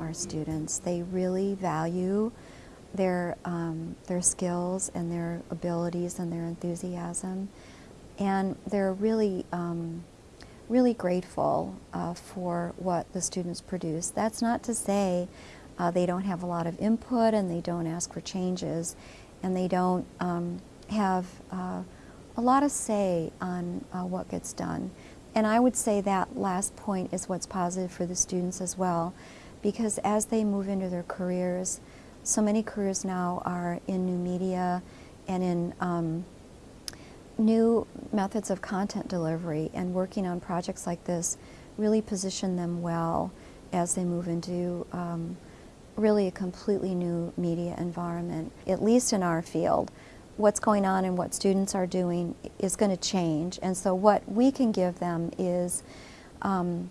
our students. They really value their, um, their skills and their abilities and their enthusiasm. And they're really, um, really grateful uh, for what the students produce. That's not to say uh, they don't have a lot of input and they don't ask for changes and they don't um, have uh, a lot of say on uh, what gets done. And I would say that last point is what's positive for the students as well because as they move into their careers, so many careers now are in new media and in um, new methods of content delivery and working on projects like this really position them well as they move into um, really a completely new media environment, at least in our field. What's going on and what students are doing is going to change and so what we can give them is um,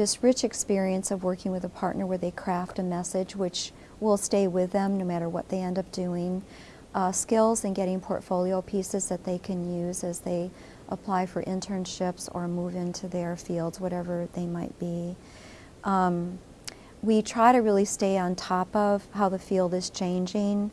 this rich experience of working with a partner where they craft a message which will stay with them no matter what they end up doing. Uh, skills and getting portfolio pieces that they can use as they apply for internships or move into their fields, whatever they might be. Um, we try to really stay on top of how the field is changing.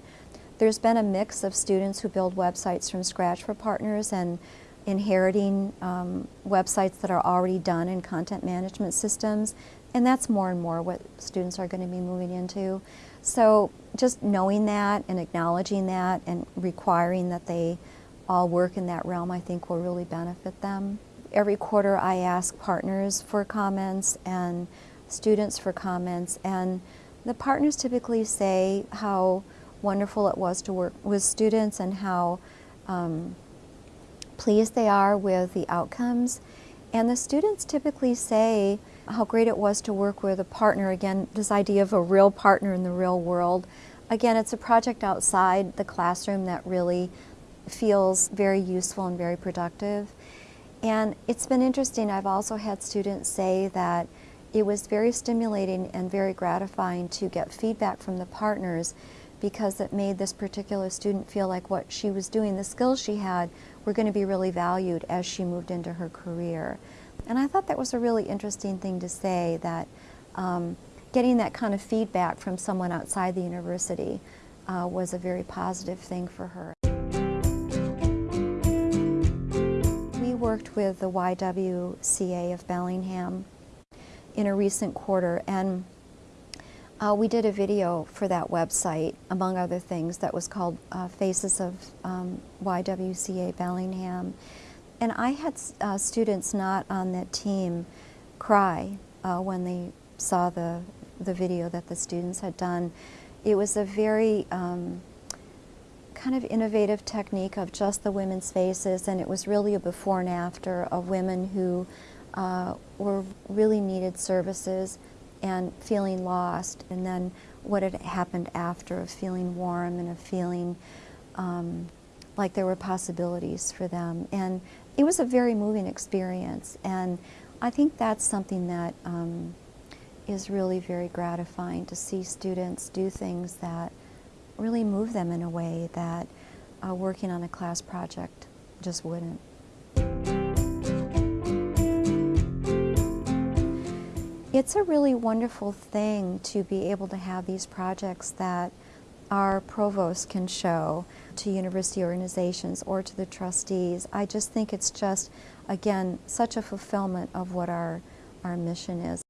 There's been a mix of students who build websites from scratch for partners and inheriting um, websites that are already done in content management systems, and that's more and more what students are going to be moving into. So just knowing that and acknowledging that and requiring that they all work in that realm I think will really benefit them. Every quarter I ask partners for comments and students for comments and the partners typically say how wonderful it was to work with students and how um, pleased they are with the outcomes. And the students typically say how great it was to work with a partner, again, this idea of a real partner in the real world. Again, it's a project outside the classroom that really feels very useful and very productive. And it's been interesting, I've also had students say that it was very stimulating and very gratifying to get feedback from the partners because it made this particular student feel like what she was doing, the skills she had, were going to be really valued as she moved into her career. And I thought that was a really interesting thing to say, that um, getting that kind of feedback from someone outside the university uh, was a very positive thing for her. We worked with the YWCA of Bellingham in a recent quarter and uh, we did a video for that website, among other things, that was called uh, Faces of um, YWCA Bellingham. And I had uh, students not on that team cry uh, when they saw the, the video that the students had done. It was a very um, kind of innovative technique of just the women's faces, and it was really a before and after of women who uh, were really needed services and feeling lost, and then what had happened after of feeling warm and of feeling um, like there were possibilities for them. And it was a very moving experience, and I think that's something that um, is really very gratifying to see students do things that really move them in a way that uh, working on a class project just wouldn't. It's a really wonderful thing to be able to have these projects that our provost can show to university organizations or to the trustees. I just think it's just, again, such a fulfillment of what our, our mission is.